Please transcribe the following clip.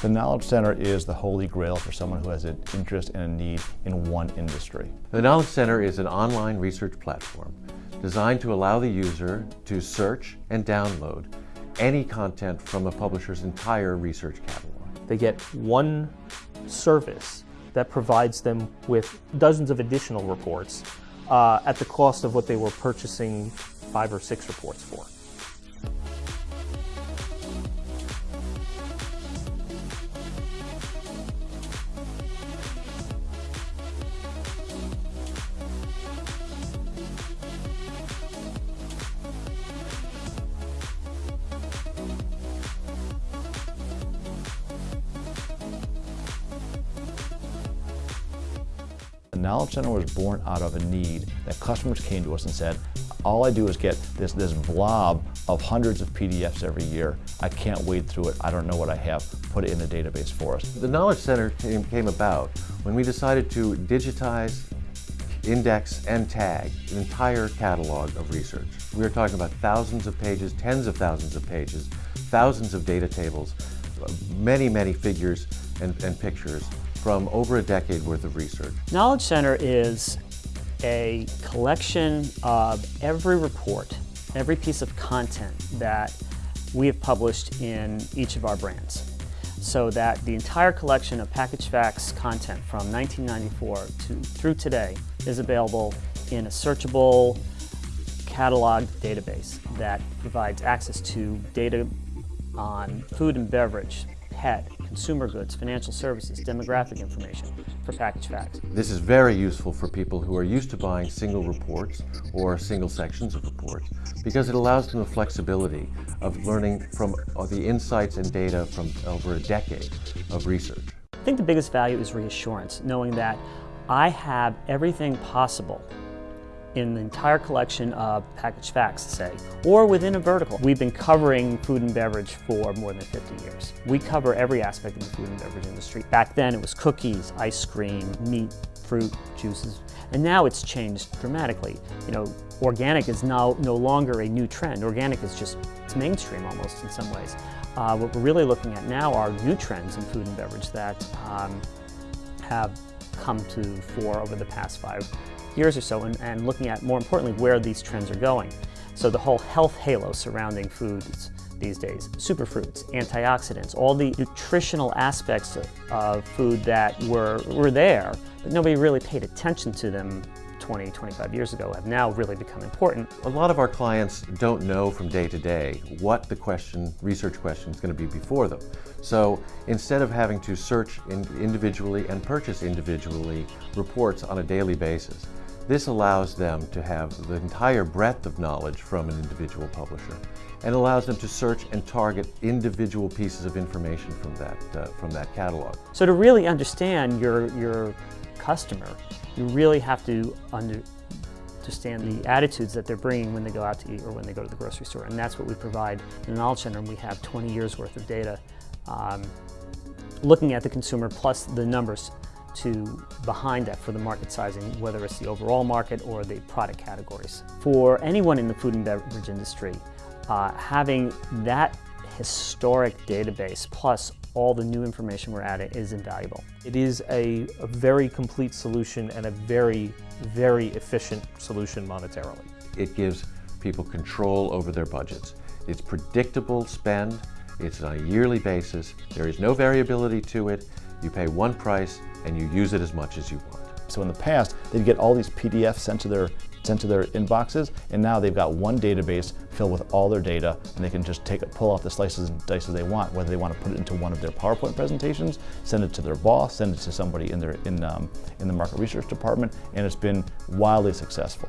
The Knowledge Center is the holy grail for someone who has an interest and a need in one industry. The Knowledge Center is an online research platform designed to allow the user to search and download any content from a publisher's entire research catalog. They get one service that provides them with dozens of additional reports uh, at the cost of what they were purchasing five or six reports for. The Knowledge Center was born out of a need that customers came to us and said, all I do is get this, this blob of hundreds of PDFs every year. I can't wade through it. I don't know what I have. Put it in the database for us. The Knowledge Center came, about when we decided to digitize, index, and tag an entire catalog of research. We are talking about thousands of pages, tens of thousands of pages, thousands of data tables, many, many figures and, and pictures from over a decade worth of research. Knowledge Center is a collection of every report, every piece of content that we have published in each of our brands. So that the entire collection of Packaged Facts content from 1994 to, through today is available in a searchable catalog database that provides access to data on food and beverage, pet, consumer goods, financial services, demographic information for Packaged Facts. This is very useful for people who are used to buying single reports or single sections of reports because it allows them the flexibility of learning from the insights and data from over a decade of research. I think the biggest value is reassurance, knowing that I have everything possible in the entire collection of Packaged Facts, say, or within a vertical. We've been covering food and beverage for more than 50 years. We cover every aspect of the food and beverage industry. Back then it was cookies, ice cream, meat, fruit, juices, and now it's changed dramatically. You know, organic is now no longer a new trend. Organic is just, it's mainstream almost in some ways. Uh, what we're really looking at now are new trends in food and beverage that um, have come to fore over the past five years or so and, and looking at, more importantly, where these trends are going. So the whole health halo surrounding foods these days, superfruits, antioxidants, all the nutritional aspects of, of food that were, were there, but nobody really paid attention to them 20, 25 years ago have now really become important. A lot of our clients don't know from day to day what the question, research question is going to be before them. So instead of having to search in individually and purchase individually reports on a daily basis, this allows them to have the entire breadth of knowledge from an individual publisher and allows them to search and target individual pieces of information from that, uh, from that catalog. So to really understand your, your customer, you really have to under, understand the attitudes that they're bringing when they go out to eat or when they go to the grocery store. And that's what we provide in the Knowledge Center. And we have 20 years worth of data um, looking at the consumer plus the numbers to behind that for the market sizing, whether it's the overall market or the product categories. For anyone in the food and beverage industry, uh, having that historic database plus all the new information we're adding is invaluable. It is a, a very complete solution and a very, very efficient solution monetarily. It gives people control over their budgets. It's predictable spend, it's on a yearly basis, there is no variability to it, you pay one price and you use it as much as you want. So in the past, they'd get all these PDFs sent to their sent to their inboxes, and now they've got one database filled with all their data, and they can just take it, pull off the slices and dices they want, whether they want to put it into one of their PowerPoint presentations, send it to their boss, send it to somebody in their in um, in the market research department, and it's been wildly successful.